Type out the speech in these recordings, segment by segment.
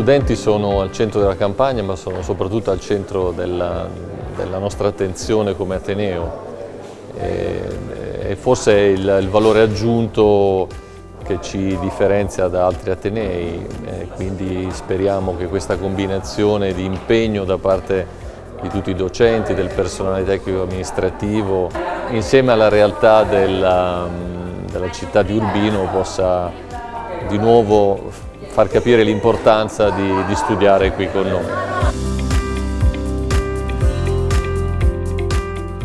studenti sono al centro della campagna ma sono soprattutto al centro della, della nostra attenzione come Ateneo. E, e forse il, il valore aggiunto che ci differenzia da altri Atenei, e quindi speriamo che questa combinazione di impegno da parte di tutti i docenti, del personale tecnico amministrativo, insieme alla realtà della, della città di Urbino possa di nuovo far capire l'importanza di, di studiare qui con noi.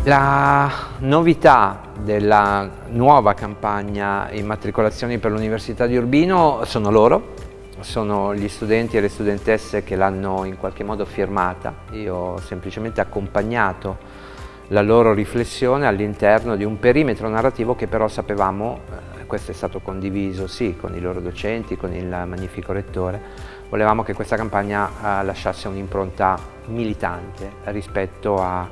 La novità della nuova campagna immatricolazioni per l'Università di Urbino sono loro, sono gli studenti e le studentesse che l'hanno in qualche modo firmata. Io ho semplicemente accompagnato la loro riflessione all'interno di un perimetro narrativo che però sapevamo, eh, questo è stato condiviso sì con i loro docenti, con il magnifico rettore, volevamo che questa campagna eh, lasciasse un'impronta militante rispetto a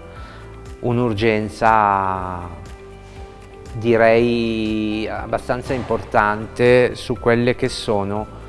un'urgenza direi abbastanza importante su quelle che sono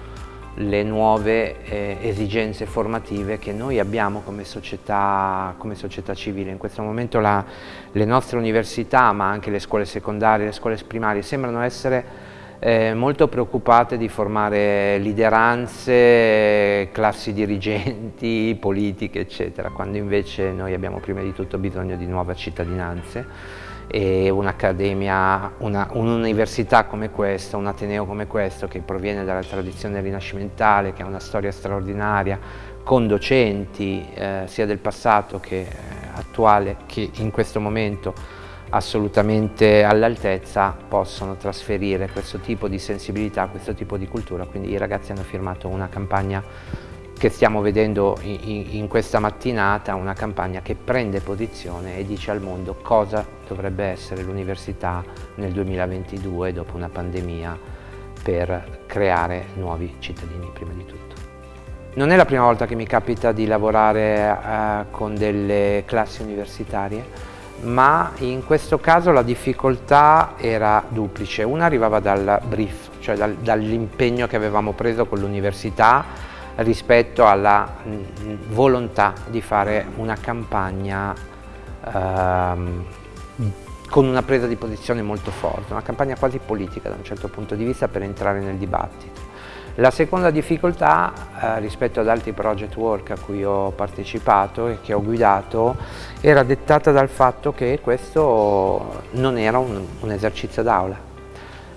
le nuove eh, esigenze formative che noi abbiamo come società, come società civile. In questo momento la, le nostre università, ma anche le scuole secondarie, le scuole primarie, sembrano essere eh, molto preoccupate di formare lideranze, classi dirigenti, politiche, eccetera, quando invece noi abbiamo prima di tutto bisogno di nuove cittadinanze e un'accademia, un'università un come questa, un ateneo come questo che proviene dalla tradizione rinascimentale, che ha una storia straordinaria, con docenti eh, sia del passato che eh, attuale che in questo momento assolutamente all'altezza possono trasferire questo tipo di sensibilità, questo tipo di cultura, quindi i ragazzi hanno firmato una campagna che stiamo vedendo in, in, questa mattinata, una campagna che prende posizione e dice al mondo cosa dovrebbe essere l'università nel 2022 dopo una pandemia per creare nuovi cittadini prima di tutto. Non è la prima volta che mi capita di lavorare eh, con delle classi universitarie, ma in questo caso la difficoltà era duplice. Una arrivava dal brief, cioè dal, dall'impegno che avevamo preso con l'università rispetto alla volontà di fare una campagna ehm, con una presa di posizione molto forte, una campagna quasi politica da un certo punto di vista per entrare nel dibattito. La seconda difficoltà eh, rispetto ad altri project work a cui ho partecipato e che ho guidato era dettata dal fatto che questo non era un, un esercizio d'aula,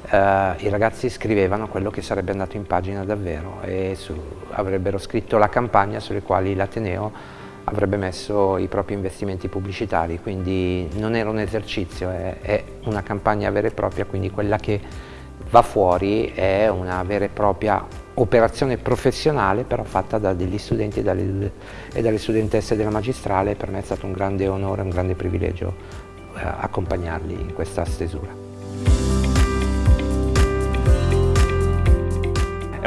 eh, i ragazzi scrivevano quello che sarebbe andato in pagina davvero e su, avrebbero scritto la campagna sulle quali l'Ateneo avrebbe messo i propri investimenti pubblicitari, quindi non era un esercizio, è, è, una campagna vera e propria, quindi quella che va fuori è una vera e propria operazione professionale però fatta da degli studenti e dalle, e dalle studentesse della magistrale, per me è stato un grande onore, un grande privilegio eh, accompagnarli in questa stesura.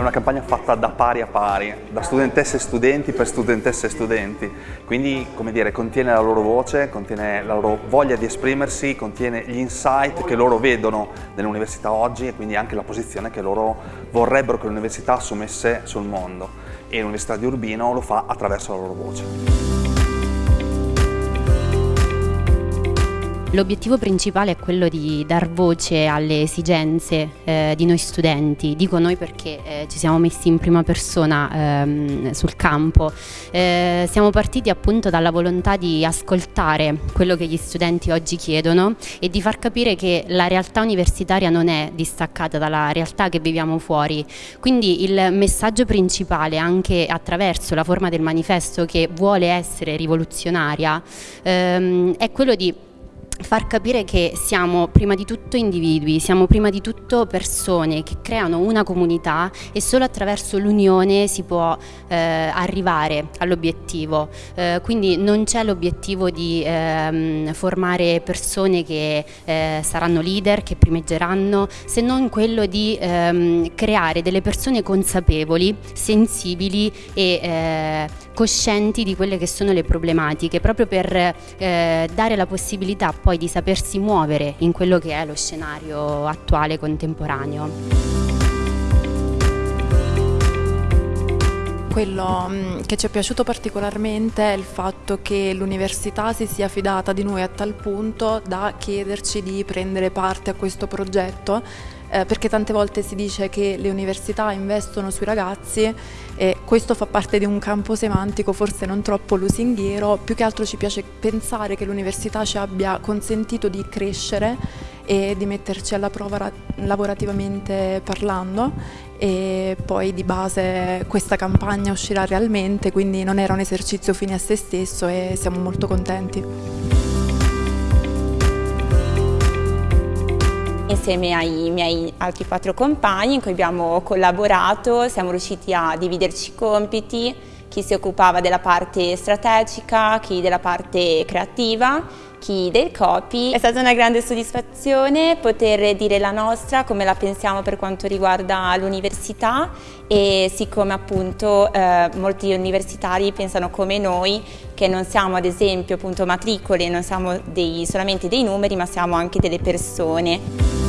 È una campagna fatta da pari a pari, da studentesse e studenti per studentesse e studenti, quindi come dire contiene la loro voce, contiene la loro voglia di esprimersi, contiene gli insight che loro vedono nell'università oggi e quindi anche la posizione che loro vorrebbero che l'università assumesse sul mondo e l'Università di Urbino lo fa attraverso la loro voce. L'obiettivo principale è quello di dar voce alle esigenze eh, di noi studenti, dico noi perché eh, ci siamo messi in prima persona ehm, sul campo, eh, siamo partiti appunto dalla volontà di ascoltare quello che gli studenti oggi chiedono e di far capire che la realtà universitaria non è distaccata dalla realtà che viviamo fuori, quindi il messaggio principale anche attraverso la forma del manifesto che vuole essere rivoluzionaria ehm, è quello di far capire che siamo prima di tutto individui, siamo prima di tutto persone che creano una comunità e solo attraverso l'unione si può eh, arrivare all'obiettivo. Eh, quindi non c'è l'obiettivo di ehm, formare persone che eh, saranno leader, che primeggeranno, se non quello di ehm, creare delle persone consapevoli, sensibili e eh, coscienti di quelle che sono le problematiche, proprio per eh, dare la possibilità poi di sapersi muovere in quello che è lo scenario attuale contemporaneo. Quello mm, che ci è piaciuto particolarmente è il fatto che l'università si sia fidata di noi a tal punto da chiederci di prendere parte a questo progetto eh, perché tante volte si dice che le università investono sui ragazzi e questo fa parte di un campo semantico forse non troppo lusinghiero, più che altro ci piace pensare che l'università ci abbia consentito di crescere e di metterci alla prova lavorativamente parlando e poi di base questa campagna uscirà realmente, quindi non era un esercizio fine a se stesso e siamo molto contenti. insieme ai miei altri quattro compagni in cui abbiamo collaborato, siamo riusciti a dividerci i compiti, chi si occupava della parte strategica, chi della parte creativa, chi del copy. È stata una grande soddisfazione poter dire la nostra, come la pensiamo per quanto riguarda l'università e siccome appunto eh, molti universitari pensano come noi che non siamo ad esempio appunto matricole, non siamo dei, solamente dei numeri ma siamo anche delle persone.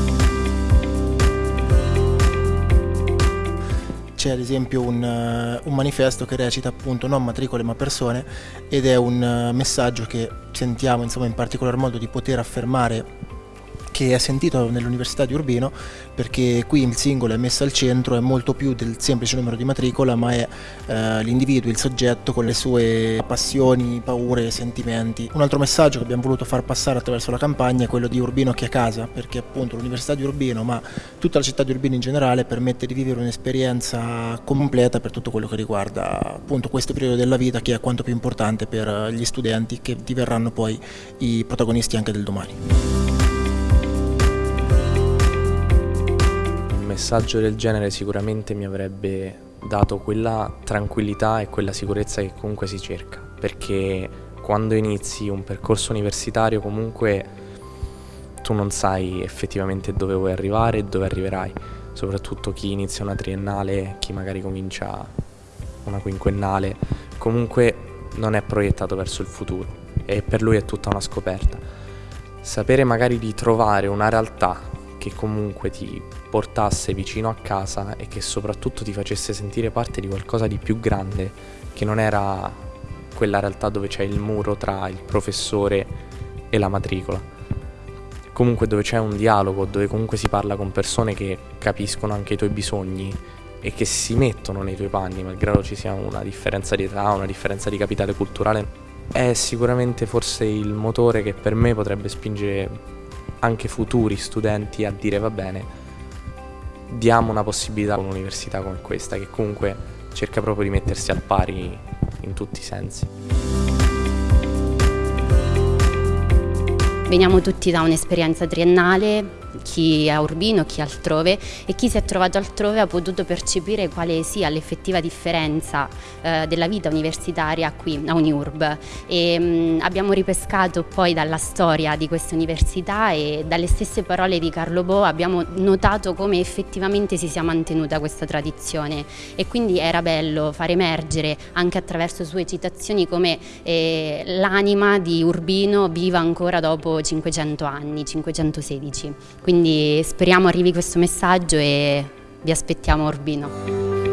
C'è ad esempio un, uh, un, manifesto che recita appunto non matricole ma persone ed è un uh, messaggio che sentiamo insomma in particolar modo di poter affermare che è sentito nell'Università di Urbino perché qui il singolo è messo al centro, è molto più del semplice numero di matricola, ma è eh, l'individuo, il soggetto con le sue passioni, paure sentimenti. Un altro messaggio che abbiamo voluto far passare attraverso la campagna è quello di Urbino che a casa, perché appunto l'Università di Urbino, ma tutta la città di Urbino in generale, permette di vivere un'esperienza completa per tutto quello che riguarda appunto questo periodo della vita che è quanto più importante per gli studenti che diverranno poi i protagonisti anche del domani. Messaggio del genere sicuramente mi avrebbe dato quella tranquillità e quella sicurezza che comunque si cerca, perché quando inizi un percorso universitario comunque tu non sai effettivamente dove vuoi arrivare e dove arriverai, soprattutto chi inizia una triennale, chi magari comincia una quinquennale, comunque non è proiettato verso il futuro e per lui è tutta una scoperta. Sapere magari di trovare una realtà che comunque ti portasse vicino a casa e che soprattutto ti facesse sentire parte di qualcosa di più grande, che non era quella realtà dove c'è il muro tra il professore e la matricola. Comunque dove c'è un dialogo, dove comunque si parla con persone che capiscono anche i tuoi bisogni e che si mettono nei tuoi panni, malgrado ci sia una differenza di età, una differenza di capitale culturale, è sicuramente forse il motore che per me potrebbe spingere anche futuri studenti a dire va bene, diamo una possibilità a un'università come questa che comunque cerca proprio di mettersi al pari in tutti i sensi. Veniamo tutti da un'esperienza triennale chi a Urbino, chi altrove e chi si è trovato altrove ha potuto percepire quale sia l'effettiva differenza eh, della vita universitaria qui a Uniurb e mh, mm, abbiamo ripescato poi dalla storia di questa università e dalle stesse parole di Carlo Bo abbiamo notato come effettivamente si sia mantenuta questa tradizione e quindi era bello far emergere anche attraverso sue citazioni come eh, l'anima di Urbino viva ancora dopo 500 anni, 516. Quindi speriamo arrivi questo messaggio e vi aspettiamo a Urbino.